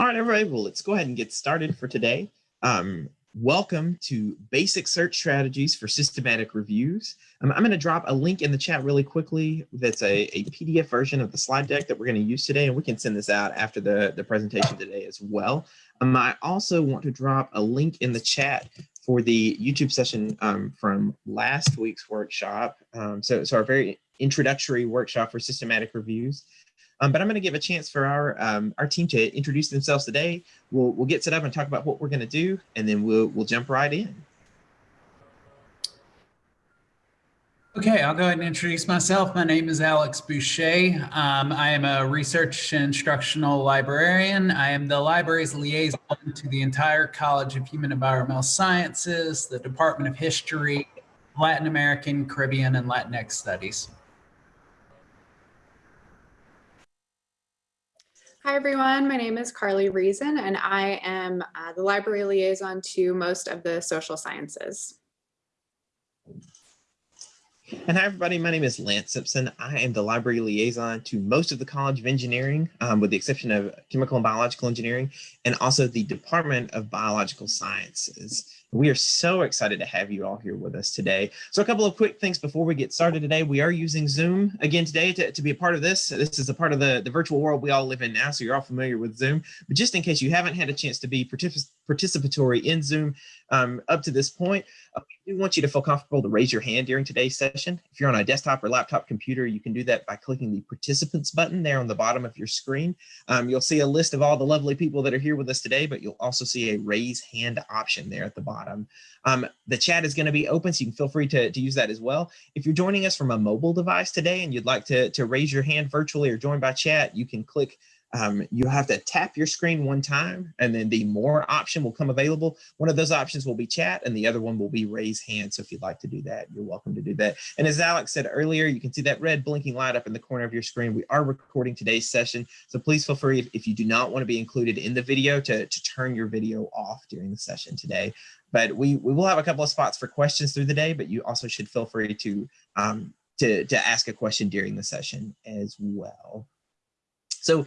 All right, everybody, well, let's go ahead and get started for today. Um, welcome to Basic Search Strategies for Systematic Reviews. Um, I'm going to drop a link in the chat really quickly. That's a, a PDF version of the slide deck that we're going to use today, and we can send this out after the, the presentation today as well. Um, I also want to drop a link in the chat for the YouTube session um, from last week's workshop. Um, so, so our very introductory workshop for systematic reviews. Um, but I'm going to give a chance for our um, our team to introduce themselves today. We'll we'll get set up and talk about what we're going to do, and then we'll we'll jump right in. Okay, I'll go ahead and introduce myself. My name is Alex Boucher. Um, I am a research instructional librarian. I am the library's liaison to the entire College of Human Environmental Sciences, the Department of History, Latin American, Caribbean, and Latinx Studies. Hi, everyone. My name is Carly Reason, and I am uh, the library liaison to most of the social sciences. And hi, everybody. My name is Lance Simpson. I am the library liaison to most of the College of Engineering, um, with the exception of Chemical and Biological Engineering, and also the Department of Biological Sciences. We are so excited to have you all here with us today. So a couple of quick things before we get started today. We are using Zoom again today to, to be a part of this. This is a part of the, the virtual world we all live in now, so you're all familiar with Zoom. But just in case you haven't had a chance to be particip participatory in Zoom um, up to this point, uh, we do want you to feel comfortable to raise your hand during today's session. If you're on a desktop or laptop computer, you can do that by clicking the participants button there on the bottom of your screen. Um, you'll see a list of all the lovely people that are here with us today, but you'll also see a raise hand option there at the bottom. Um, the chat is going to be open, so you can feel free to, to use that as well. If you're joining us from a mobile device today and you'd like to, to raise your hand virtually or join by chat, you can click um, you have to tap your screen one time and then the more option will come available. One of those options will be chat and the other one will be raise hand. So if you'd like to do that, you're welcome to do that. And as Alex said earlier, you can see that red blinking light up in the corner of your screen. We are recording today's session. So please feel free if, if you do not want to be included in the video to, to turn your video off during the session today. But we, we will have a couple of spots for questions through the day, but you also should feel free to, um, to, to ask a question during the session as well. So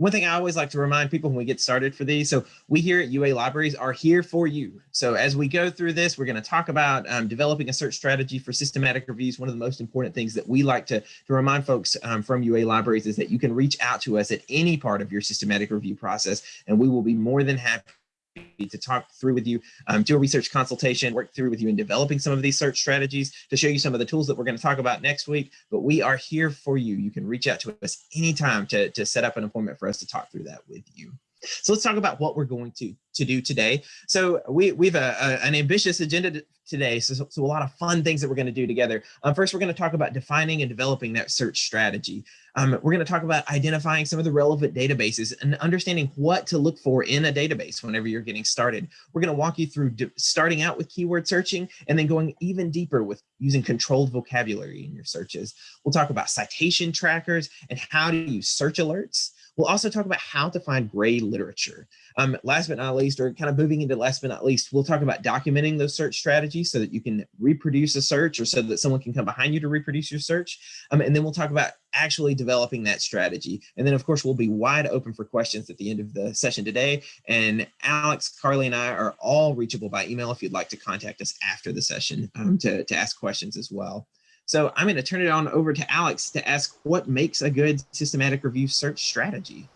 one thing I always like to remind people when we get started for these, so we here at UA Libraries are here for you. So as we go through this, we're going to talk about um, developing a search strategy for systematic reviews. One of the most important things that we like to, to remind folks um, from UA Libraries is that you can reach out to us at any part of your systematic review process, and we will be more than happy to talk through with you, um, do a research consultation, work through with you in developing some of these search strategies to show you some of the tools that we're going to talk about next week. But we are here for you. You can reach out to us anytime to, to set up an appointment for us to talk through that with you. So let's talk about what we're going to, to do today. So we, we have a, a, an ambitious agenda today, so, so a lot of fun things that we're going to do together. Um, first, we're going to talk about defining and developing that search strategy. Um, we're going to talk about identifying some of the relevant databases and understanding what to look for in a database whenever you're getting started. We're going to walk you through starting out with keyword searching and then going even deeper with using controlled vocabulary in your searches. We'll talk about citation trackers and how to use search alerts. We'll also talk about how to find gray literature. Um, last but not least, or kind of moving into last but not least, we'll talk about documenting those search strategies so that you can reproduce a search or so that someone can come behind you to reproduce your search. Um, and then we'll talk about actually developing that strategy. And then of course, we'll be wide open for questions at the end of the session today. And Alex, Carly, and I are all reachable by email if you'd like to contact us after the session um, to, to ask questions as well. So I'm going to turn it on over to Alex to ask what makes a good systematic review search strategy.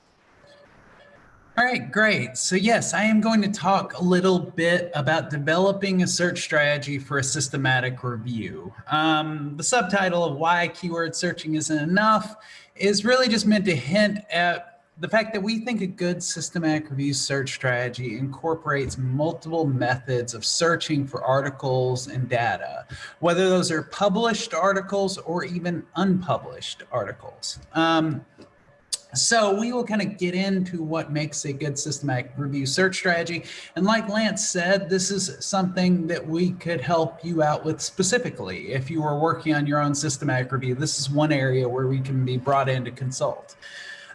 All right, great. So yes, I am going to talk a little bit about developing a search strategy for a systematic review. Um, the subtitle of why keyword searching isn't enough is really just meant to hint at the fact that we think a good systematic review search strategy incorporates multiple methods of searching for articles and data, whether those are published articles or even unpublished articles. Um, so we will kind of get into what makes a good systematic review search strategy. And like Lance said, this is something that we could help you out with specifically. If you are working on your own systematic review, this is one area where we can be brought in to consult.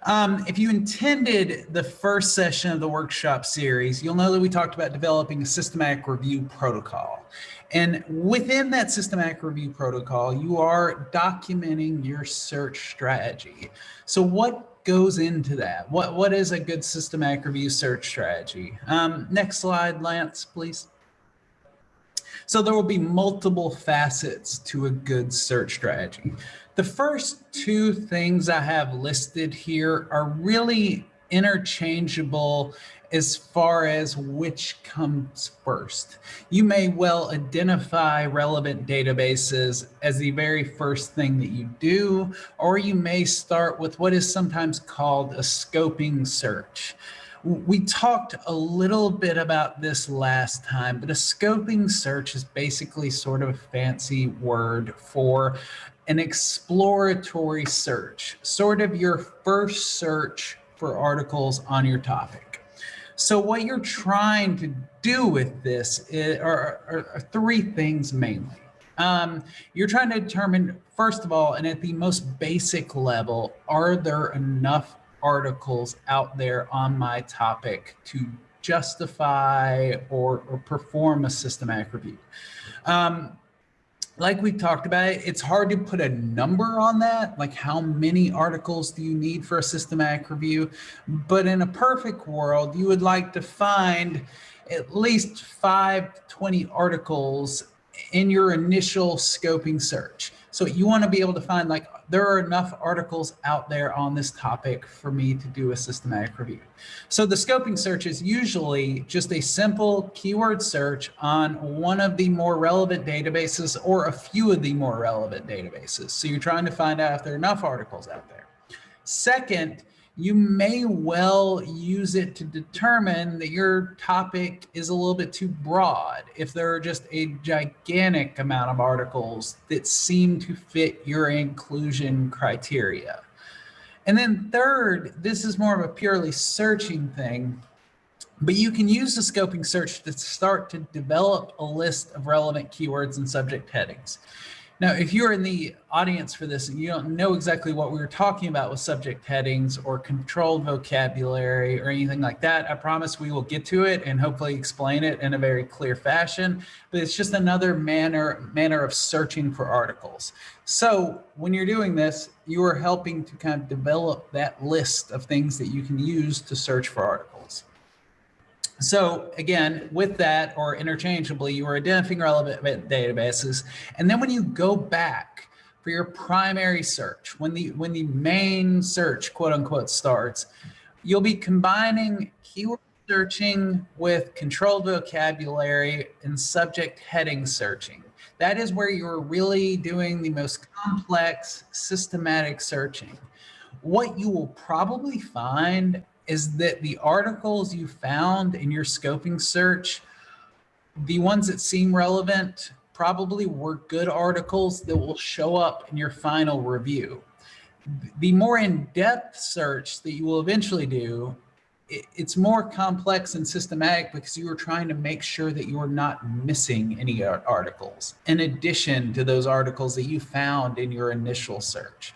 Um, if you intended the first session of the workshop series, you'll know that we talked about developing a systematic review protocol. And within that systematic review protocol, you are documenting your search strategy. So what goes into that? What, what is a good systematic review search strategy? Um, next slide, Lance, please. So there will be multiple facets to a good search strategy. The first two things I have listed here are really interchangeable as far as which comes first. You may well identify relevant databases as the very first thing that you do, or you may start with what is sometimes called a scoping search. We talked a little bit about this last time, but a scoping search is basically sort of a fancy word for an exploratory search, sort of your first search for articles on your topic. So what you're trying to do with this is, are, are, are three things mainly. Um, you're trying to determine, first of all, and at the most basic level, are there enough articles out there on my topic to justify or, or perform a systematic review? Um, like we talked about, it, it's hard to put a number on that, like how many articles do you need for a systematic review? But in a perfect world, you would like to find at least five 20 articles in your initial scoping search. So you want to be able to find like, there are enough articles out there on this topic for me to do a systematic review. So the scoping search is usually just a simple keyword search on one of the more relevant databases or a few of the more relevant databases. So you're trying to find out if there are enough articles out there. Second, you may well use it to determine that your topic is a little bit too broad. If there are just a gigantic amount of articles that seem to fit your inclusion criteria. And then third, this is more of a purely searching thing, but you can use the scoping search to start to develop a list of relevant keywords and subject headings. Now, if you're in the audience for this and you don't know exactly what we were talking about with subject headings or controlled vocabulary or anything like that, I promise we will get to it and hopefully explain it in a very clear fashion. But it's just another manner, manner of searching for articles. So when you're doing this, you are helping to kind of develop that list of things that you can use to search for articles. So again, with that or interchangeably, you are identifying relevant databases. And then when you go back for your primary search, when the, when the main search, quote unquote, starts, you'll be combining keyword searching with controlled vocabulary and subject heading searching. That is where you're really doing the most complex systematic searching. What you will probably find is that the articles you found in your scoping search, the ones that seem relevant probably were good articles that will show up in your final review. The more in-depth search that you will eventually do, it's more complex and systematic because you are trying to make sure that you are not missing any articles in addition to those articles that you found in your initial search.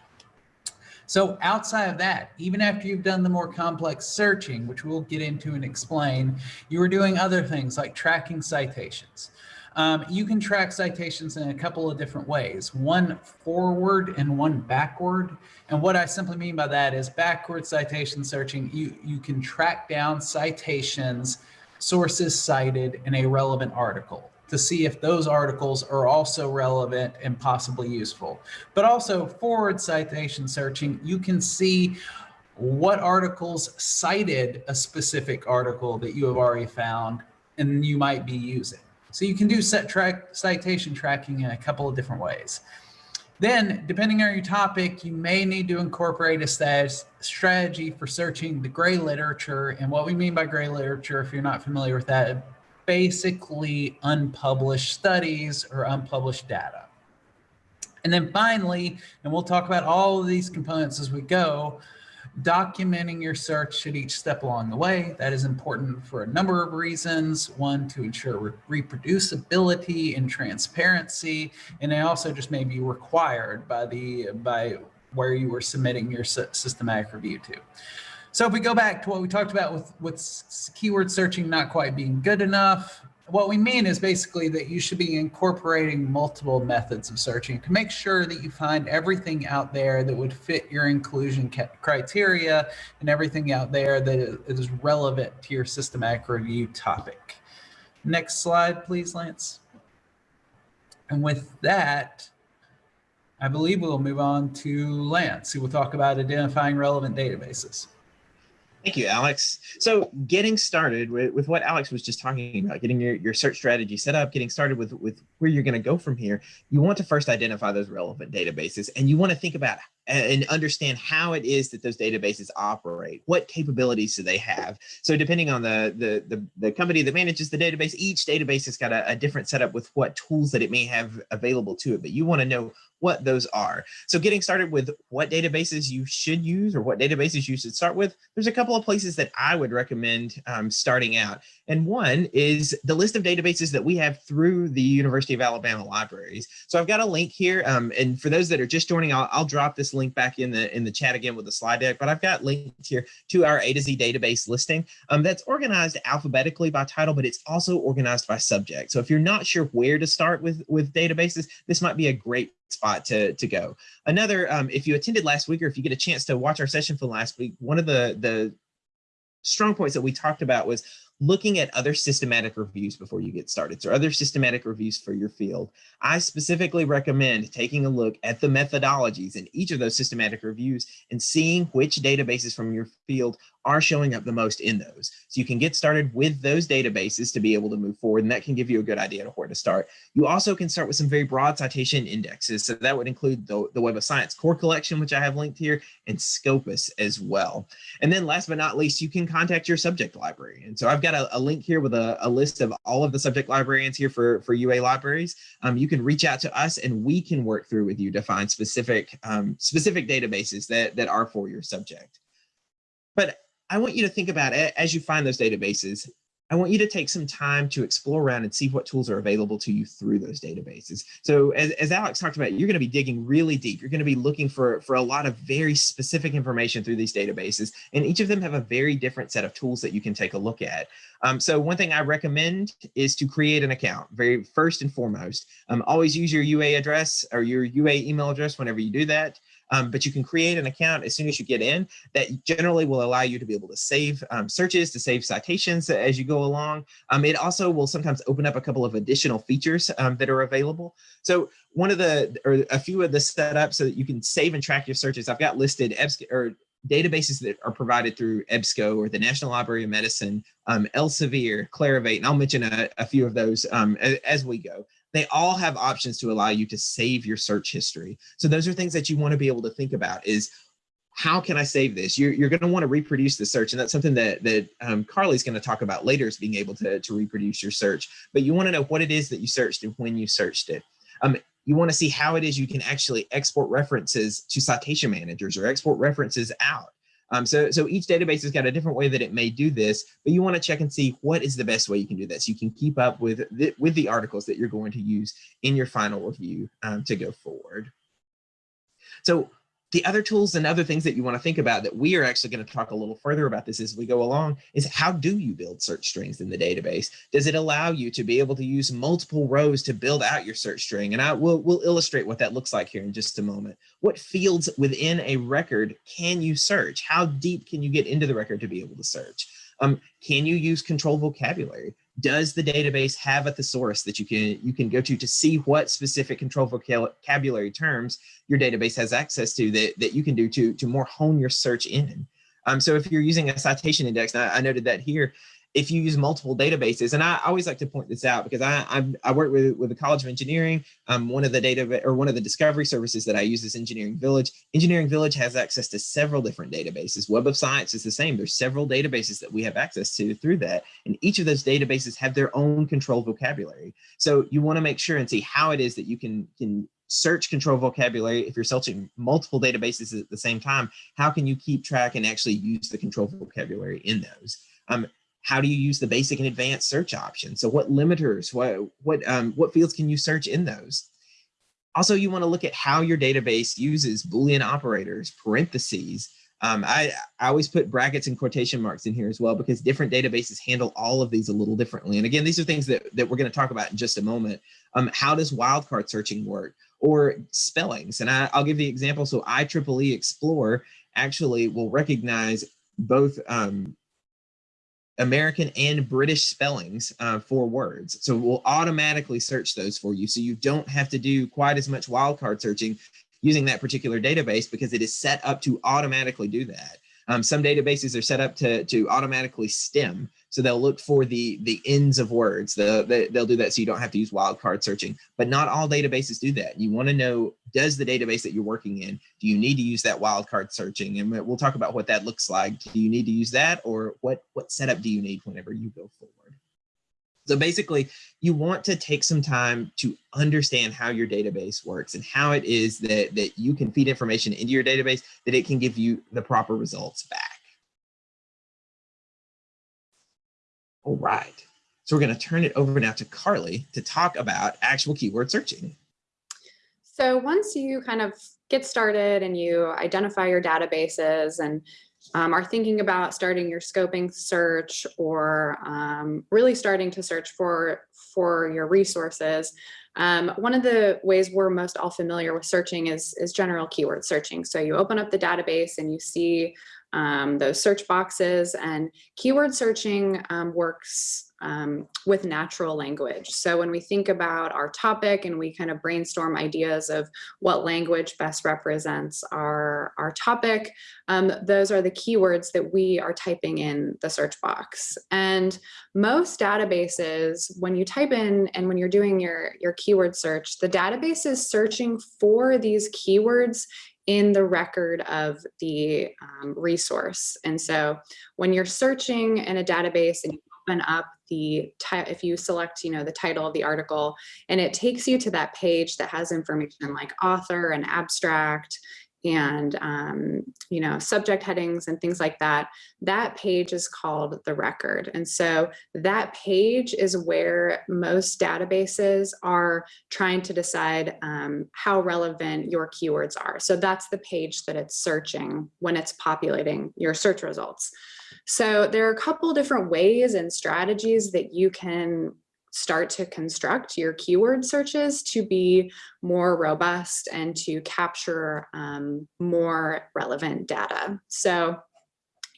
So outside of that, even after you've done the more complex searching, which we'll get into and explain, you are doing other things like tracking citations. Um, you can track citations in a couple of different ways, one forward and one backward. And what I simply mean by that is backward citation searching, you, you can track down citations, sources cited in a relevant article to see if those articles are also relevant and possibly useful. But also forward citation searching, you can see what articles cited a specific article that you have already found and you might be using. So you can do set track citation tracking in a couple of different ways. Then, depending on your topic, you may need to incorporate a strategy for searching the gray literature. And what we mean by gray literature, if you're not familiar with that, basically unpublished studies or unpublished data. And then finally, and we'll talk about all of these components as we go, documenting your search at each step along the way. That is important for a number of reasons. One, to ensure reproducibility and transparency, and it also just may be required by the by where you were submitting your systematic review to. So if we go back to what we talked about with, with keyword searching not quite being good enough, what we mean is basically that you should be incorporating multiple methods of searching to make sure that you find everything out there that would fit your inclusion criteria and everything out there that is relevant to your systematic review topic. Next slide, please, Lance. And with that, I believe we'll move on to Lance, who will talk about identifying relevant databases. Thank you, Alex. So getting started with, with what Alex was just talking about, getting your, your search strategy set up, getting started with, with where you're going to go from here, you want to first identify those relevant databases and you want to think about and understand how it is that those databases operate. What capabilities do they have? So depending on the, the, the, the company that manages the database, each database has got a, a different setup with what tools that it may have available to it, but you want to know what those are. So getting started with what databases you should use or what databases you should start with, there's a couple of places that I would recommend um, starting out. And one is the list of databases that we have through the University of Alabama libraries. So I've got a link here. Um, and for those that are just joining, I'll, I'll drop this link back in the in the chat again with the slide deck, but I've got links here to our A to Z database listing um, that's organized alphabetically by title, but it's also organized by subject. So if you're not sure where to start with, with databases, this might be a great spot to, to go. Another, um, if you attended last week or if you get a chance to watch our session from last week, one of the, the strong points that we talked about was looking at other systematic reviews before you get started. So other systematic reviews for your field. I specifically recommend taking a look at the methodologies in each of those systematic reviews and seeing which databases from your field are showing up the most in those. So you can get started with those databases to be able to move forward, and that can give you a good idea of where to start. You also can start with some very broad citation indexes. So that would include the, the Web of Science core collection, which I have linked here, and Scopus as well. And then last but not least, you can contact your subject library. And so I've got a, a link here with a, a, list of all of the subject librarians here for, for UA libraries. Um, you can reach out to us and we can work through with you to find specific, um, specific databases that, that are for your subject. But I want you to think about it as you find those databases. I want you to take some time to explore around and see what tools are available to you through those databases. So as, as Alex talked about, you're going to be digging really deep. You're going to be looking for, for a lot of very specific information through these databases, and each of them have a very different set of tools that you can take a look at. Um, so one thing I recommend is to create an account, very first and foremost. Um, always use your UA address or your UA email address whenever you do that. Um, but you can create an account as soon as you get in that generally will allow you to be able to save um, searches, to save citations as you go along. Um, it also will sometimes open up a couple of additional features um, that are available. So one of the, or a few of the setups so that you can save and track your searches, I've got listed EBSCO, or databases that are provided through EBSCO or the National Library of Medicine, um, Elsevier, Clarivate, and I'll mention a, a few of those um, as, as, we go they all have options to allow you to save your search history. So those are things that you want to be able to think about is how can I save this? You're, you're going to want to reproduce the search. And that's something that, that um, Carly's going to talk about later is being able to, to reproduce your search. But you want to know what it is that you searched and when you searched it. Um, you want to see how it is you can actually export references to citation managers or export references out. Um, so, so each database has got a different way that it may do this, but you want to check and see what is the best way you can do this. You can keep up with the, with the articles that you're going to use in your final review um, to go forward. So the other tools and other things that you want to think about that we are actually going to talk a little further about this as we go along is how do you build search strings in the database? Does it allow you to be able to use multiple rows to build out your search string? And I will will illustrate what that looks like here in just a moment. What fields within a record can you search? How deep can you get into the record to be able to search? Um, can you use control vocabulary? Does the database have a thesaurus that you can you can go to to see what specific control vocabulary terms your database has access to that, that you can do to, to more hone your search in. Um, so if you're using a citation index, I, I noted that here, if you use multiple databases, and I always like to point this out because I I, I work with with the College of Engineering. Um, one of the data or one of the discovery services that I use is Engineering Village. Engineering Village has access to several different databases. Web of Science is the same. There's several databases that we have access to through that, and each of those databases have their own control vocabulary. So you want to make sure and see how it is that you can can search control vocabulary if you're searching multiple databases at the same time how can you keep track and actually use the control vocabulary in those um, how do you use the basic and advanced search options? So what limiters, what, what, um, what fields can you search in those? Also, you wanna look at how your database uses Boolean operators, parentheses, Um, I, I always put brackets and quotation marks in here as well because different databases handle all of these a little differently. And again, these are things that, that we're going to talk about in just a moment. Um, how does wildcard searching work or spellings? And I, I'll give the example. So IEEE Xplore actually will recognize both um, American and British spellings uh, for words. So we'll automatically search those for you. So you don't have to do quite as much wildcard searching using that particular database because it is set up to automatically do that. Um, some databases are set up to, to automatically stem. So they'll look for the, the ends of words. The, the, they'll do that so you don't have to use wildcard searching. But not all databases do that. You want to know, does the database that you're working in, do you need to use that wildcard searching? And we'll talk about what that looks like. Do you need to use that or what, what setup do you need whenever you go forward? So basically, you want to take some time to understand how your database works and how it is that, that you can feed information into your database that it can give you the proper results back. All right. So we're going to turn it over now to Carly to talk about actual keyword searching. So once you kind of get started and you identify your databases and um, are thinking about starting your scoping search or um, really starting to search for, for your resources, um, one of the ways we're most all familiar with searching is, is general keyword searching. So you open up the database and you see um, those search boxes and keyword searching um, works um, with natural language. So when we think about our topic and we kind of brainstorm ideas of what language best represents our, our topic, um, those are the keywords that we are typing in the search box. And most databases, when you type in and when you're doing your, your keyword search, the database is searching for these keywords in the record of the um, resource. And so when you're searching in a database and you open up the if you select you know the title of the article and it takes you to that page that has information like author and abstract and um, you know subject headings and things like that. That page is called the record. And so that page is where most databases are trying to decide um, how relevant your keywords are. So that's the page that it's searching when it's populating your search results so there are a couple different ways and strategies that you can start to construct your keyword searches to be more robust and to capture um, more relevant data. So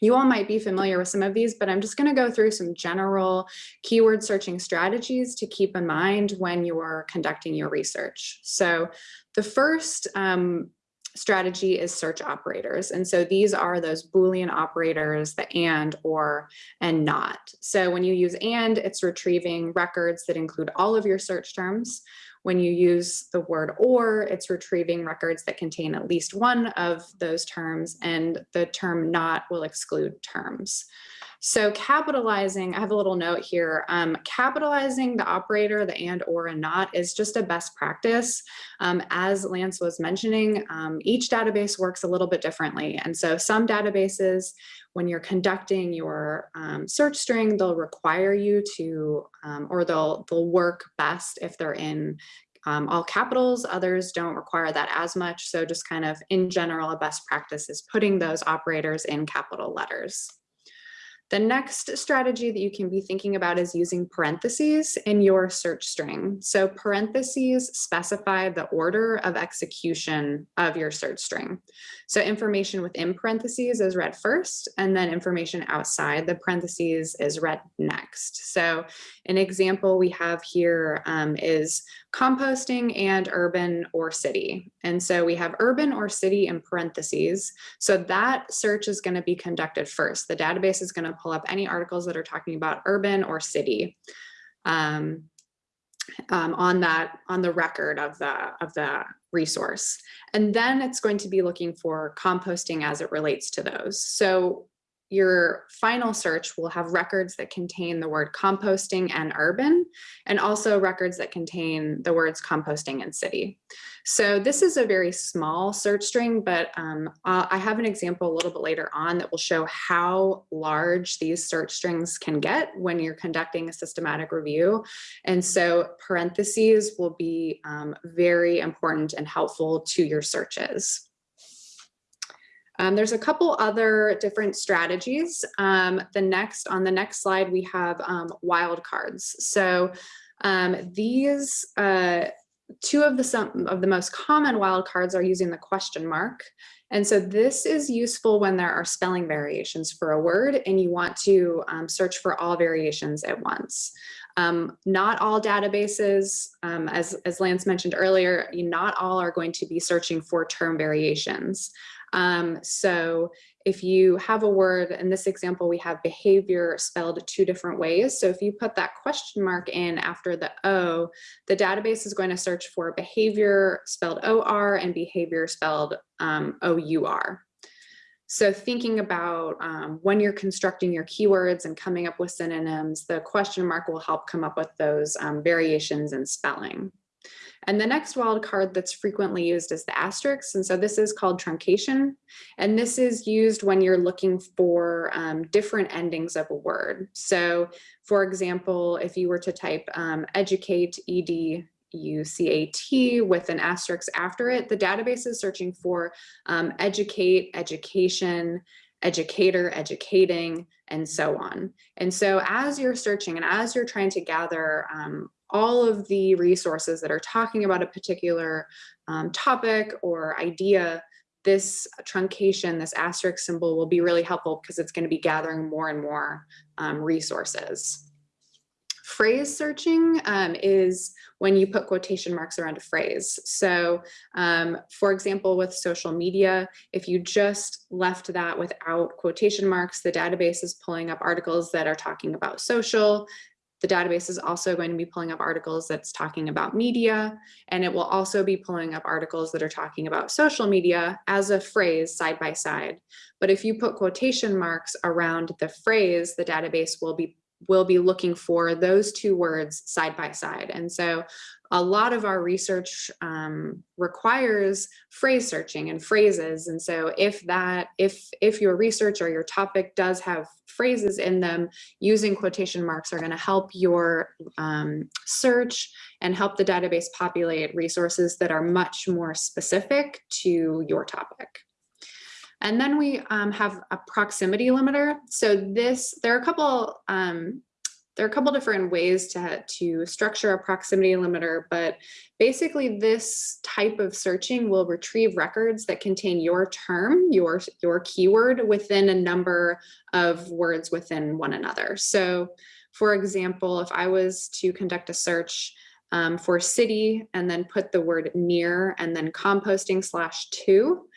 you all might be familiar with some of these, but I'm just going to go through some general keyword searching strategies to keep in mind when you're conducting your research. So the first um, strategy is search operators. And so these are those Boolean operators, the and, or, and not. So when you use and, it's retrieving records that include all of your search terms. When you use the word or, it's retrieving records that contain at least one of those terms, and the term not will exclude terms. So capitalizing, I have a little note here, um, capitalizing the operator, the and, or, and not is just a best practice. Um, as Lance was mentioning, um, each database works a little bit differently. And so some databases, when you're conducting your um, search string, they'll require you to, um, or they'll, they'll work best if they're in um, all capitals, others don't require that as much. So just kind of in general, a best practice is putting those operators in capital letters. The next strategy that you can be thinking about is using parentheses in your search string. So parentheses specify the order of execution of your search string. So information within parentheses is read first, and then information outside the parentheses is read next. So an example we have here um, is composting and urban or city. And so we have urban or city in parentheses. So that search is going to be conducted first. The database is going to pull up any articles that are talking about urban or city um, um, on that on the record of the of the resource. And then it's going to be looking for composting as it relates to those. So your final search will have records that contain the word composting and urban, and also records that contain the words composting and city. So this is a very small search string, but um, I have an example a little bit later on that will show how large these search strings can get when you're conducting a systematic review. And so parentheses will be um, very important and helpful to your searches. Um, there's a couple other different strategies. Um, the next on the next slide, we have um, wildcards. So um, these uh, two of the some of the most common wildcards are using the question mark. And so this is useful when there are spelling variations for a word and you want to um, search for all variations at once. Um, not all databases, um, as, as Lance mentioned earlier, not all are going to be searching for term variations. Um, so if you have a word, in this example, we have behavior spelled two different ways. So if you put that question mark in after the O, the database is going to search for behavior spelled OR and behavior spelled um, OUR. So thinking about um, when you're constructing your keywords and coming up with synonyms, the question mark will help come up with those um, variations in spelling. And the next wildcard that's frequently used is the asterisk. And so this is called truncation. And this is used when you're looking for um, different endings of a word. So for example, if you were to type um, educate, ed, UCAT with an asterisk after it, the database is searching for um, educate, education, educator, educating, and so on. And so as you're searching and as you're trying to gather um, all of the resources that are talking about a particular um, topic or idea, this truncation, this asterisk symbol will be really helpful because it's going to be gathering more and more um, resources. Phrase searching um, is when you put quotation marks around a phrase. So um, for example, with social media, if you just left that without quotation marks, the database is pulling up articles that are talking about social, the database is also going to be pulling up articles that's talking about media, and it will also be pulling up articles that are talking about social media as a phrase side by side. But if you put quotation marks around the phrase, the database will be will be looking for those two words side by side. And so a lot of our research um, requires phrase searching and phrases. And so if that, if, if your research or your topic does have phrases in them, using quotation marks are gonna help your um, search and help the database populate resources that are much more specific to your topic. And then we um, have a proximity limiter. So this, there are a couple um, there are a couple different ways to, to structure a proximity limiter, but basically this type of searching will retrieve records that contain your term, your, your keyword within a number of words within one another. So for example, if I was to conduct a search um, for city and then put the word near and then composting slash two,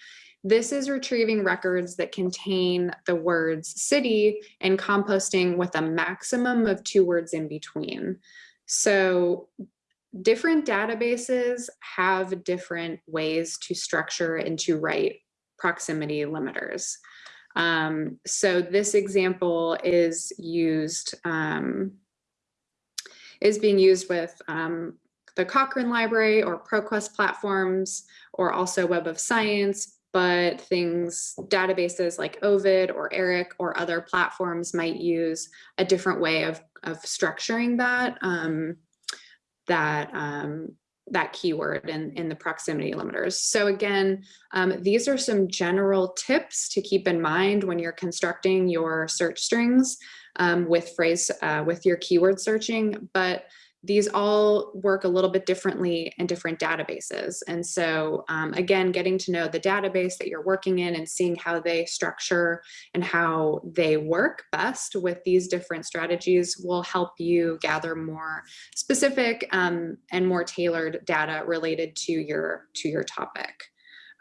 this is retrieving records that contain the words city and composting with a maximum of two words in between. So different databases have different ways to structure and to write proximity limiters. Um, so this example is used, um, is being used with um, the Cochrane Library or ProQuest platforms, or also Web of Science, but things, databases like Ovid or ERIC or other platforms might use a different way of, of structuring that, um, that, um, that keyword in, in the proximity limiters. So again, um, these are some general tips to keep in mind when you're constructing your search strings um, with phrase, uh, with your keyword searching, but these all work a little bit differently in different databases. And so um, again, getting to know the database that you're working in and seeing how they structure and how they work best with these different strategies will help you gather more specific um, and more tailored data related to your, to your topic.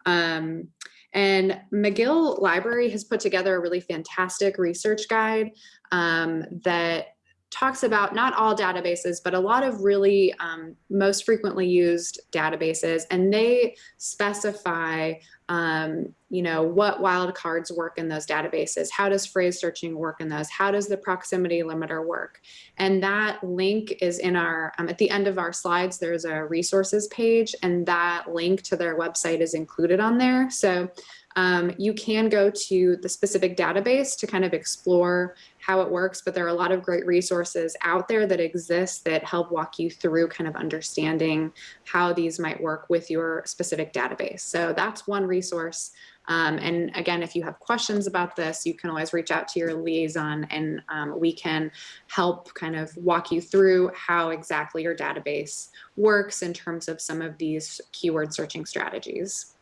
Um, and McGill Library has put together a really fantastic research guide um, that talks about not all databases, but a lot of really um, most frequently used databases, and they specify, um, you know, what wildcards work in those databases. How does phrase searching work in those? How does the proximity limiter work? And that link is in our, um, at the end of our slides, there's a resources page, and that link to their website is included on there. So um, you can go to the specific database to kind of explore how it works, but there are a lot of great resources out there that exist that help walk you through kind of understanding how these might work with your specific database. So that's one resource Um, and again, if you have questions about this, you can always reach out to your liaison and um, we can help kind of walk you through how exactly your database works in terms of some of these keyword searching strategies.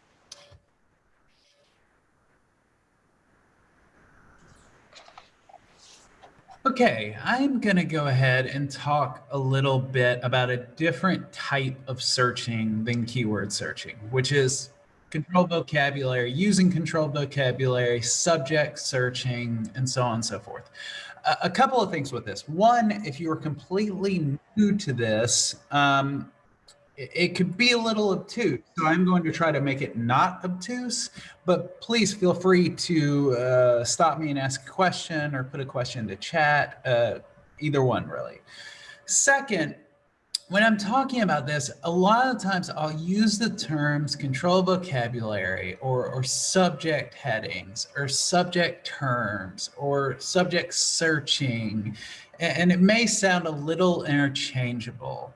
Okay, I'm going to go ahead and talk a little bit about a different type of searching than keyword searching, which is controlled vocabulary, using controlled vocabulary, subject searching, and so on and so forth. A, couple of things with this. One, if you are completely new to this, um, it could be a little obtuse. So I'm going to try to make it not obtuse, but please feel free to uh, stop me and ask a question or put a question into chat, uh, either one really. Second, when I'm talking about this, a lot of times I'll use the terms control vocabulary or, or subject headings or subject terms or subject searching, and it may sound a little interchangeable.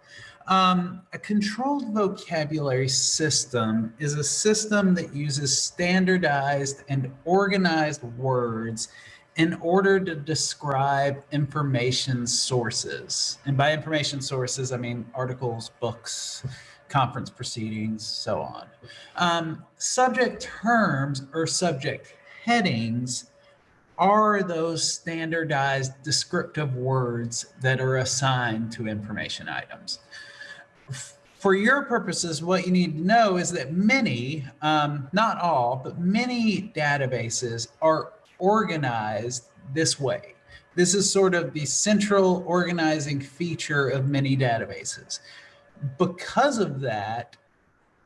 Um, a controlled vocabulary system is a system that uses standardized and organized words in order to describe information sources. And by information sources, I mean articles, books, conference proceedings, so on. Um, subject terms or subject headings are those standardized descriptive words that are assigned to information items for your purposes, what you need to know is that many, um, not all, but many databases are organized this way. This is sort of the central organizing feature of many databases. Because of that,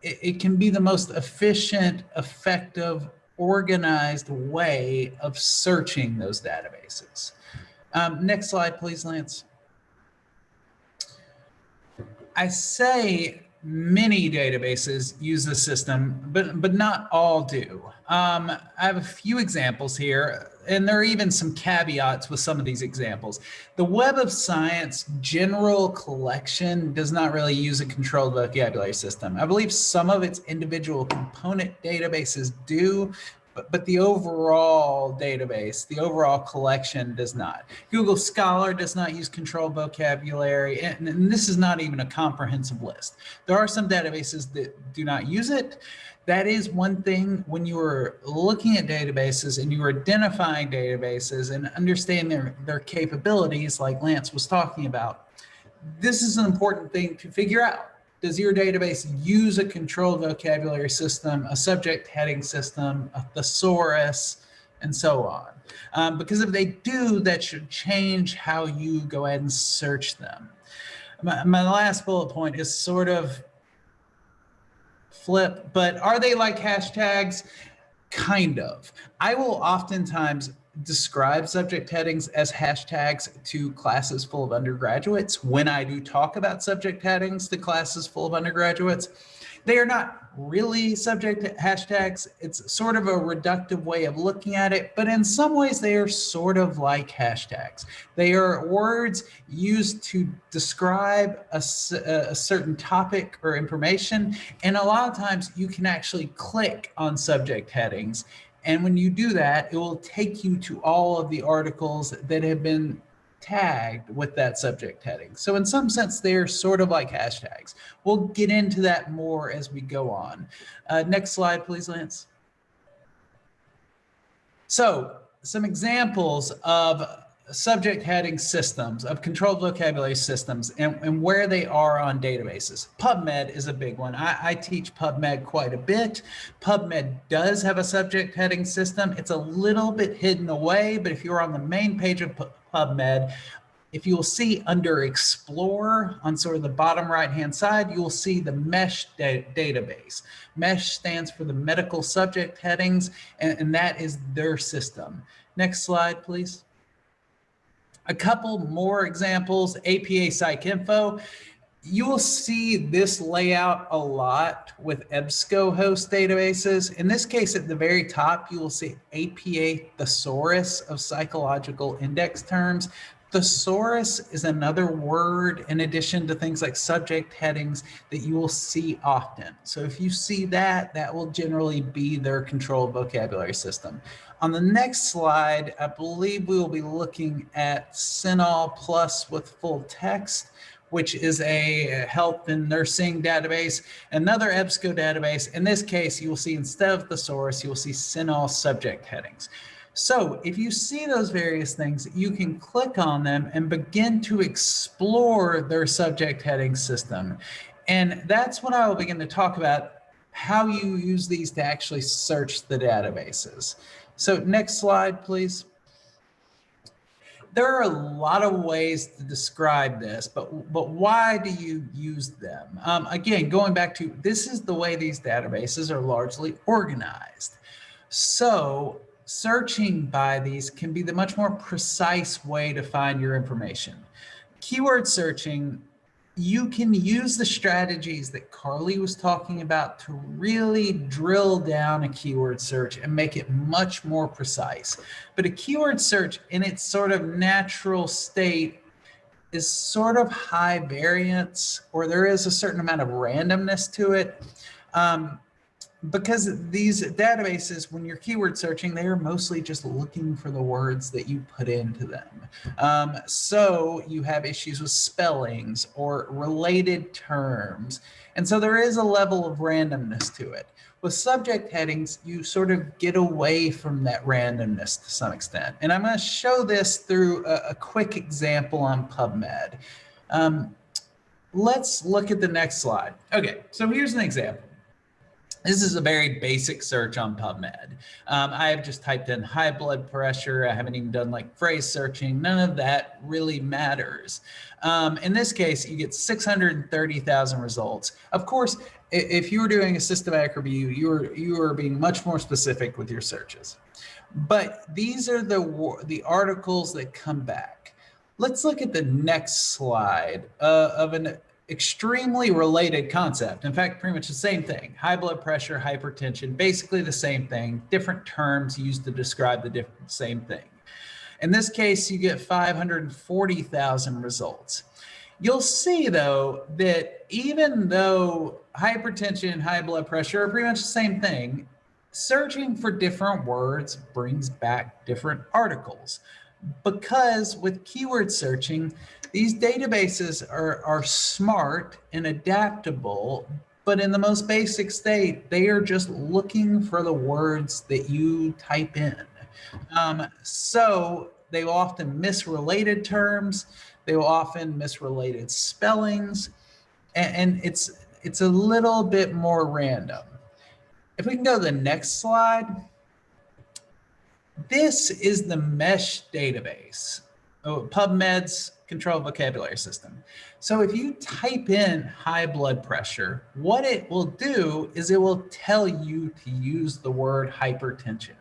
it, it can be the most efficient, effective, organized way of searching those databases. Um, next slide, please, Lance. I say many databases use the system, but, but not all do. Um, I have a few examples here, and there are even some caveats with some of these examples. The Web of Science general collection does not really use a controlled vocabulary system. I believe some of its individual component databases do, but, but the overall database, the overall collection does not. Google Scholar does not use controlled vocabulary, and, and this is not even a comprehensive list. There are some databases that do not use it. That is one thing when you are looking at databases and you are identifying databases and understanding their, their capabilities like Lance was talking about, this is an important thing to figure out does your database use a controlled vocabulary system, a subject heading system, a thesaurus, and so on? Um, because if they do, that should change how you go ahead and search them. My, my last bullet point is sort of flip, but are they like hashtags? Kind of. I will oftentimes describe subject headings as hashtags to classes full of undergraduates. When I do talk about subject headings to classes full of undergraduates, they are not really subject hashtags. It's sort of a reductive way of looking at it, but in some ways they are sort of like hashtags. They are words used to describe a, uh, a certain topic or information. And a lot of times you can actually click on subject headings and when you do that, it will take you to all of the articles that have been tagged with that subject heading. So in some sense, they're sort of like hashtags. We'll get into that more as we go on. Uh, next slide, please, Lance. So some examples of subject heading systems, of controlled vocabulary systems, and, and, where they are on databases. PubMed is a big one. I, I, teach PubMed quite a bit. PubMed does have a subject heading system. It's a little bit hidden away, but if you're on the main page of PubMed, if you'll see under Explore on sort of the bottom right hand side, you'll see the MESH da database. MESH stands for the medical subject headings, and, and that is their system. Next slide, please. A couple more examples, APA PsycInfo. you will see this layout a lot with EBSCOhost databases. In this case, at the very top, you will see APA thesaurus of psychological index terms. Thesaurus is another word in addition to things like subject headings that you will see often. So if you see that, that will generally be their control vocabulary system. On the next slide, I believe we will be looking at CINAHL Plus with full text which is a health and nursing database, another EBSCO database. In this case, you will see instead of thesaurus, you will see CINAHL subject headings. So if you see those various things, you can click on them and begin to explore their subject heading system. And that's what I will begin to talk about, how you use these to actually search the databases. So next slide, please there are a lot of ways to describe this, but but why do you use them? Um, again, going back to this is the way these databases are largely organized. So searching by these can be the much more precise way to find your information. Keyword searching you can use the strategies that Carly was talking about to really drill down a keyword search and make it much more precise. But a keyword search in its sort of natural state is sort of high variance or there is a certain amount of randomness to it. Um, because these databases, when you're keyword searching, they are mostly just looking for the words that you put into them. Um, so you have issues with spellings or related terms. And so there is a level of randomness to it. With subject headings, you sort of get away from that randomness to some extent. And I'm going to show this through a, a quick example on PubMed. Um, let's look at the next slide. Okay, so here's an example. This is a very basic search on PubMed. Um, I have just typed in high blood pressure. I haven't even done like phrase searching. None of that really matters. Um, in this case, you get 630,000 results. Of course, if you were doing a systematic review, you are you are being much more specific with your searches. But these are the the articles that come back. Let's look at the next slide uh, of an extremely related concept. In fact, pretty much the same thing. High blood pressure, hypertension, basically the same thing, different terms used to describe the different, same thing. In this case, you get 540,000 results. You'll see though that even though hypertension and high blood pressure are pretty much the same thing, searching for different words brings back different articles because with keyword searching, these databases are, are smart and adaptable, but in the most basic state, they are just looking for the words that you type in. Um, so they will often miss related terms. They will often miss related spellings. And, and it's, it's a little bit more random. If we can go to the next slide. This is the MeSH database, oh, PubMed's control vocabulary system. So if you type in high blood pressure, what it will do is it will tell you to use the word hypertension.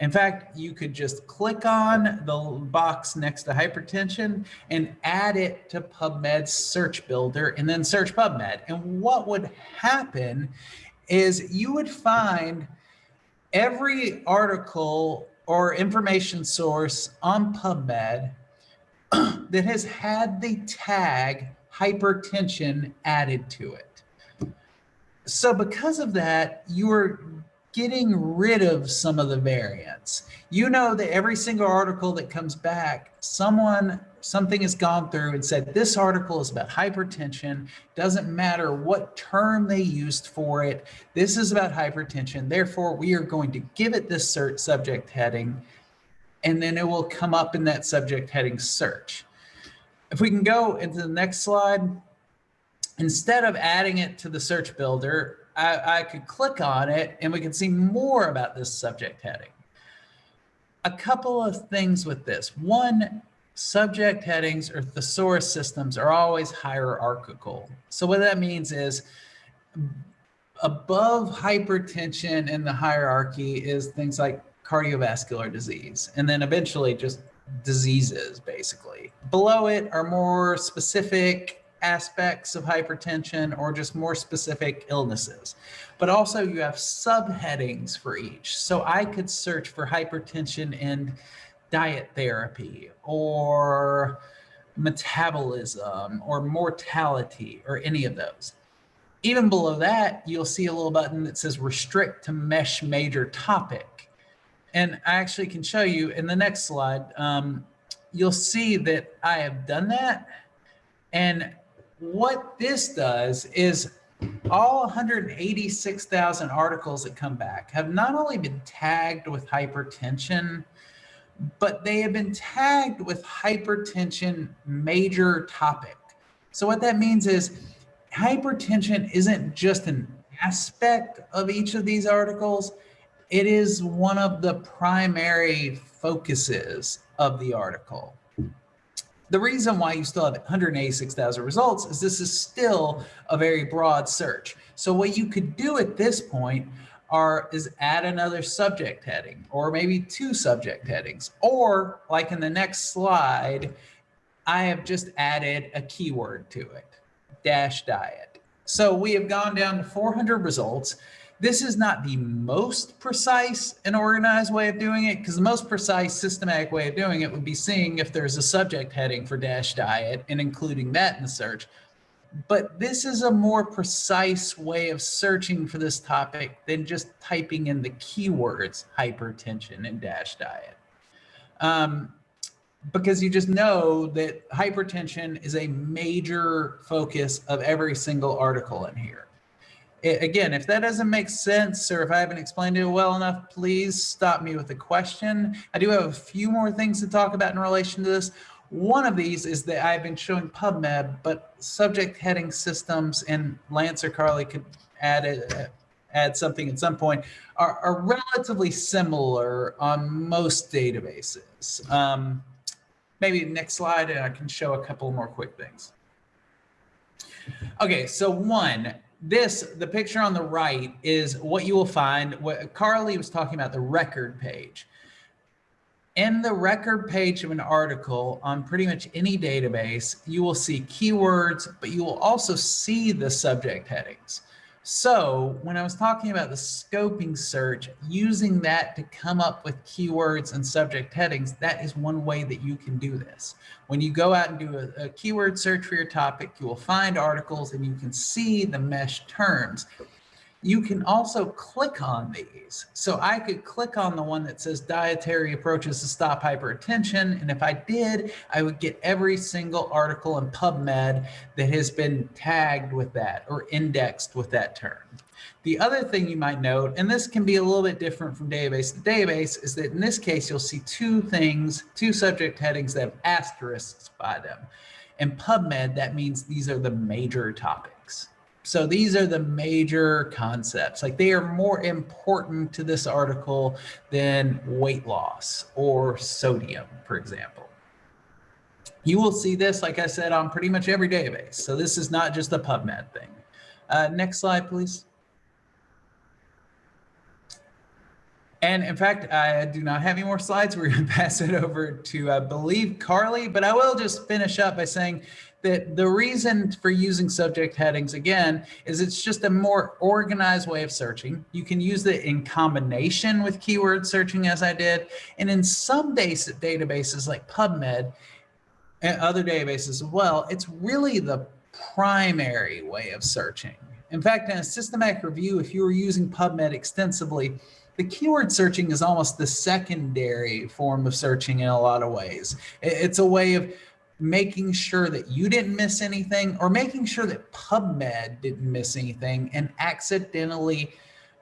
In fact, you could just click on the box next to hypertension and add it to PubMed's search builder and then search PubMed. And what would happen is you would find every article or information source on PubMed that has had the tag hypertension added to it. So because of that, you are getting rid of some of the variants. You know that every single article that comes back, someone, something has gone through and said, this article is about hypertension. Doesn't matter what term they used for it. This is about hypertension. Therefore, we are going to give it this subject heading, and then it will come up in that subject heading search. If we can go into the next slide, instead of adding it to the search builder, I, I could click on it and we can see more about this subject heading. A couple of things with this. One, subject headings or thesaurus systems are always hierarchical. So what that means is above hypertension in the hierarchy is things like cardiovascular disease, and then eventually just diseases, basically. Below it are more specific aspects of hypertension or just more specific illnesses. But also you have subheadings for each. So I could search for hypertension and diet therapy or metabolism or mortality or any of those. Even below that, you'll see a little button that says restrict to MeSH major topic. And I actually can show you in the next slide, um, you'll see that I have done that. And what this does is all 186,000 articles that come back have not only been tagged with hypertension, but they have been tagged with hypertension major topic. So what that means is hypertension isn't just an aspect of each of these articles, it is one of the primary focuses of the article. The reason why you still have 186,000 results is this is still a very broad search. So what you could do at this point are is add another subject heading or maybe two subject headings or like in the next slide, I have just added a keyword to it, DASH diet. So we have gone down to 400 results this is not the most precise and organized way of doing it because the most precise systematic way of doing it would be seeing if there's a subject heading for DASH diet and including that in the search. But this is a more precise way of searching for this topic than just typing in the keywords hypertension and DASH diet. Um, because you just know that hypertension is a major focus of every single article in here again, if that doesn't make sense or if I haven't explained it well enough, please stop me with a question. I do have a few more things to talk about in relation to this. One of these is that I've been showing PubMed, but subject heading systems and Lance or Carly could add it, add something at some point are, are relatively similar on most databases. Um, maybe next slide and I can show a couple more quick things. Okay, so one, this, the picture on the right is what you will find. What Carly was talking about the record page. In the record page of an article on pretty much any database, you will see keywords, but you will also see the subject headings. So when I was talking about the scoping search, using that to come up with keywords and subject headings, that is one way that you can do this. When you go out and do a, a keyword search for your topic, you will find articles and you can see the MeSH terms. You can also click on these. So I could click on the one that says dietary approaches to stop hypertension. And if I did, I would get every single article in PubMed that has been tagged with that or indexed with that term. The other thing you might note, and this can be a little bit different from database to database, is that in this case, you'll see two things, two subject headings that have asterisks by them. In PubMed, that means these are the major topics. So these are the major concepts. Like they are more important to this article than weight loss or sodium, for example. You will see this, like I said, on pretty much every database. So this is not just a PubMed thing. Uh, next slide, please. And in fact, I do not have any more slides. We're going to pass it over to, I believe, Carly, but I will just finish up by saying that the reason for using subject headings again is it's just a more organized way of searching. You can use it in combination with keyword searching as I did. And in some databases like PubMed and other databases as well, it's really the primary way of searching. In fact, in a systematic review, if you were using PubMed extensively, the keyword searching is almost the secondary form of searching in a lot of ways. It's a way of making sure that you didn't miss anything or making sure that PubMed didn't miss anything and accidentally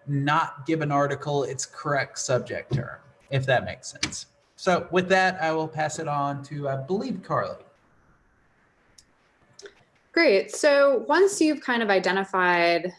not give an article its correct subject term, if that makes sense. So with that, I will pass it on to, I believe, Carly. Great. So once you've kind of identified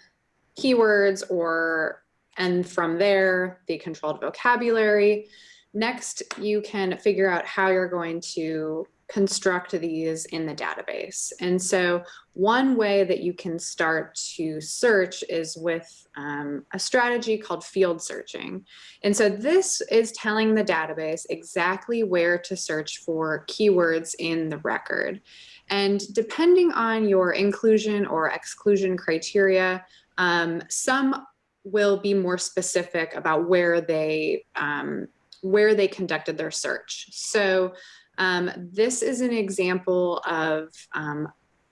keywords or, and from there, the controlled vocabulary, next you can figure out how you're going to construct these in the database. And so one way that you can start to search is with um, a strategy called field searching. And so this is telling the database exactly where to search for keywords in the record. And depending on your inclusion or exclusion criteria, um, some will be more specific about where they um, where they conducted their search. So um, this is an example of um,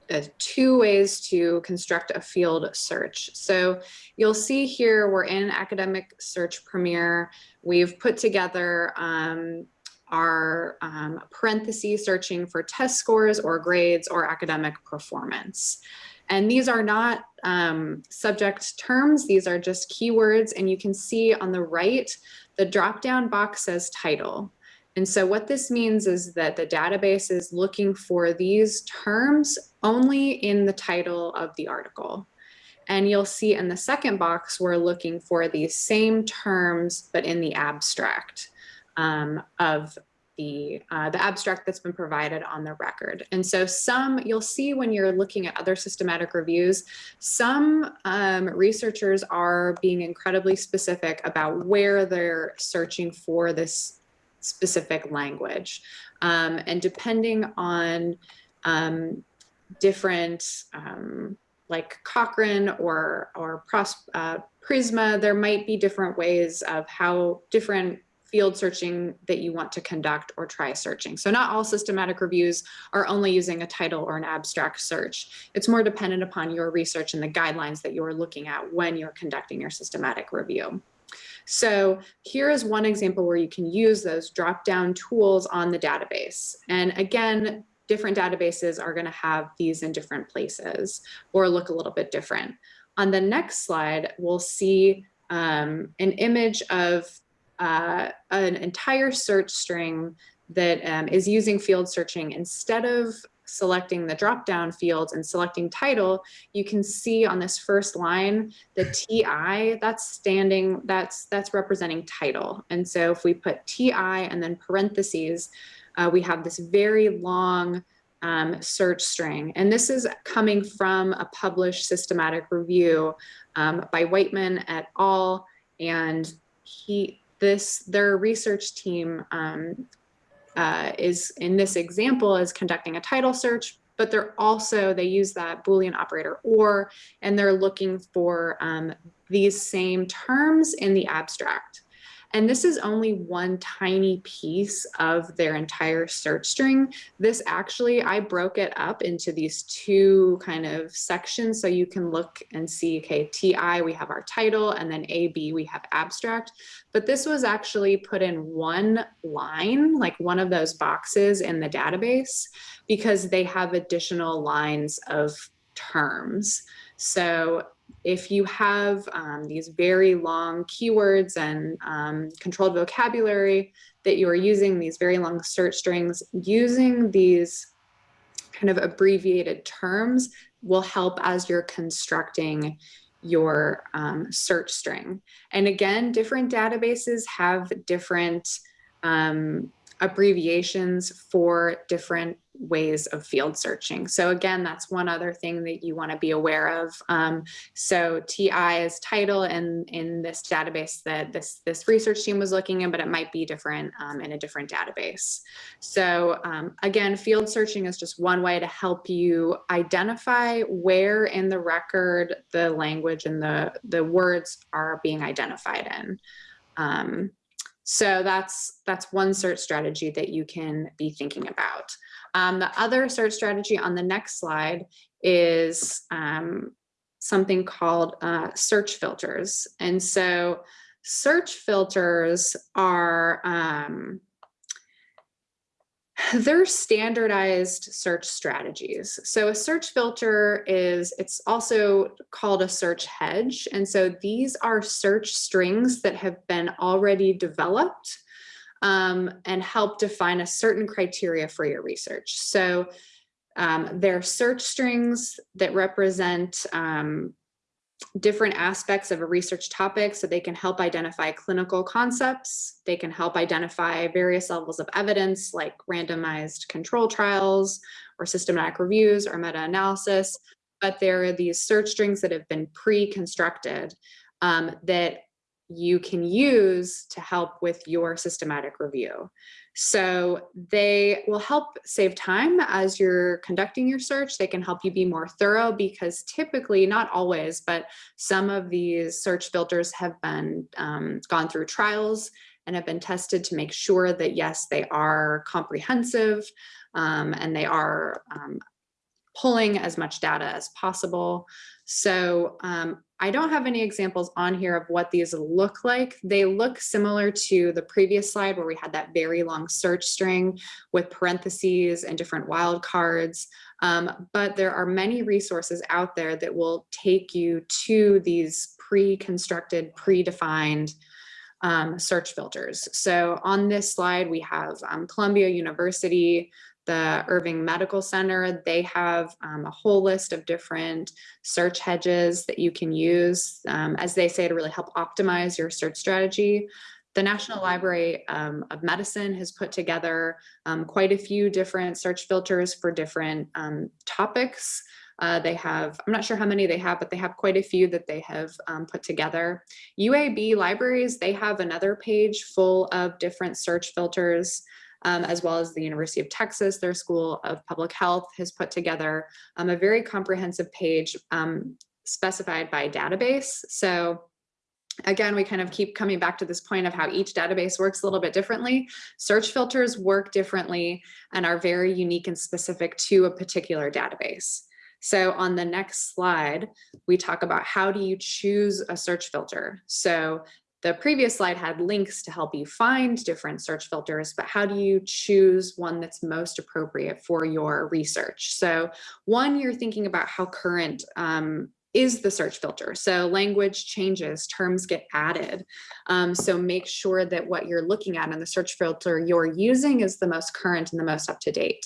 uh, two ways to construct a field search. So you'll see here we're in Academic Search Premier. We've put together um, our um, parentheses searching for test scores or grades or academic performance. And these are not um, subject terms, these are just keywords. And you can see on the right, the drop-down box says title. And so what this means is that the database is looking for these terms only in the title of the article. And you'll see in the second box, we're looking for these same terms, but in the abstract um, of the, uh, the abstract that's been provided on the record. And so some, you'll see when you're looking at other systematic reviews, some um, researchers are being incredibly specific about where they're searching for this specific language. Um, and depending on um, different, um, like Cochrane or, or Pros, uh, Prisma, there might be different ways of how different field searching that you want to conduct or try searching. So not all systematic reviews are only using a title or an abstract search. It's more dependent upon your research and the guidelines that you're looking at when you're conducting your systematic review. So here is one example where you can use those drop-down tools on the database. And again, different databases are gonna have these in different places or look a little bit different. On the next slide, we'll see um, an image of uh, an entire search string that um, is using field searching instead of selecting the drop down fields and selecting title, you can see on this first line, the TI, that's standing, that's, that's representing title. And so if we put TI and then parentheses, uh, we have this very long um, search string. And this is coming from a published systematic review um, by Whiteman et al. And he, this their research team um, uh, is in this example is conducting a title search, but they're also they use that Boolean operator or, and they're looking for um, these same terms in the abstract. And this is only one tiny piece of their entire search string. This actually, I broke it up into these two kind of sections so you can look and see, okay, TI, we have our title, and then AB, we have abstract. But this was actually put in one line, like one of those boxes in the database, because they have additional lines of terms. So if you have um, these very long keywords and um, controlled vocabulary that you are using, these very long search strings, using these kind of abbreviated terms will help as you're constructing your um, search string. And again, different databases have different um, abbreviations for different ways of field searching. So again, that's one other thing that you want to be aware of. Um, so TI is title in, in this database that this, this research team was looking in, but it might be different um, in a different database. So um, again, field searching is just one way to help you identify where in the record the language and the, the words are being identified in. Um, so that's that's one search strategy that you can be thinking about. Um, the other search strategy on the next slide is um, something called uh, search filters. And so search filters are, um, they're standardized search strategies. So a search filter is, it's also called a search hedge. And so these are search strings that have been already developed um, and help define a certain criteria for your research. So um, there are search strings that represent um, different aspects of a research topic so they can help identify clinical concepts. They can help identify various levels of evidence like randomized control trials or systematic reviews or meta-analysis. But there are these search strings that have been pre-constructed um, that you can use to help with your systematic review. So they will help save time as you're conducting your search. They can help you be more thorough because typically, not always, but some of these search filters have been um, gone through trials and have been tested to make sure that yes, they are comprehensive um, and they are um, pulling as much data as possible. So um, I don't have any examples on here of what these look like. They look similar to the previous slide where we had that very long search string with parentheses and different wildcards. Um, but there are many resources out there that will take you to these pre-constructed, predefined um, search filters. So on this slide, we have um, Columbia University, the Irving Medical Center, they have um, a whole list of different search hedges that you can use, um, as they say, to really help optimize your search strategy. The National Library um, of Medicine has put together um, quite a few different search filters for different um, topics. Uh, they have, I'm not sure how many they have, but they have quite a few that they have um, put together. UAB libraries, they have another page full of different search filters um, as well as the University of Texas, their School of Public Health has put together um, a very comprehensive page um, specified by database. So again, we kind of keep coming back to this point of how each database works a little bit differently. Search filters work differently and are very unique and specific to a particular database. So on the next slide, we talk about how do you choose a search filter. So the previous slide had links to help you find different search filters, but how do you choose one that's most appropriate for your research? So one, you're thinking about how current um, is the search filter. So language changes, terms get added. Um, so make sure that what you're looking at in the search filter you're using is the most current and the most up to date.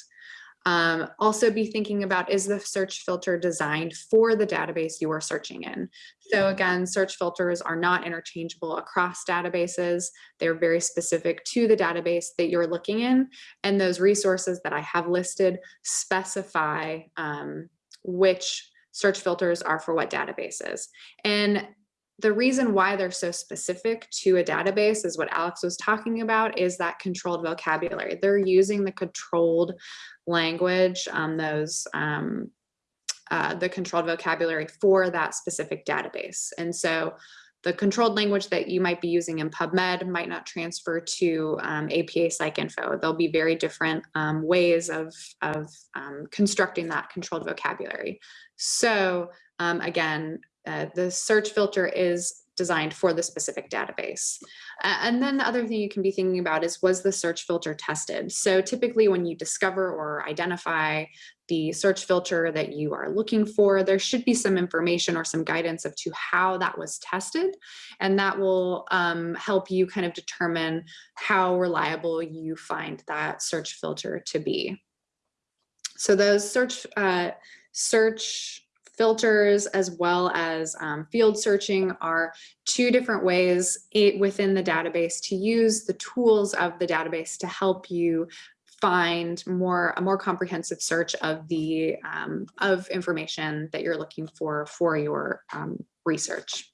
Um, also be thinking about, is the search filter designed for the database you are searching in? So again, search filters are not interchangeable across databases. They're very specific to the database that you're looking in. And those resources that I have listed specify um, which search filters are for what databases. And the reason why they're so specific to a database is what Alex was talking about is that controlled vocabulary. They're using the controlled language, um, those um, uh, the controlled vocabulary for that specific database. And so the controlled language that you might be using in PubMed might not transfer to um, APA PsycInfo. There'll be very different um, ways of, of um, constructing that controlled vocabulary. So um, again, uh, the search filter is designed for the specific database. Uh, and then the other thing you can be thinking about is, was the search filter tested? So typically when you discover or identify the search filter that you are looking for, there should be some information or some guidance of to how that was tested. And that will um, help you kind of determine how reliable you find that search filter to be. So those search, uh, search filters as well as um, field searching are two different ways within the database to use the tools of the database to help you find more a more comprehensive search of the um, of information that you're looking for for your um, research.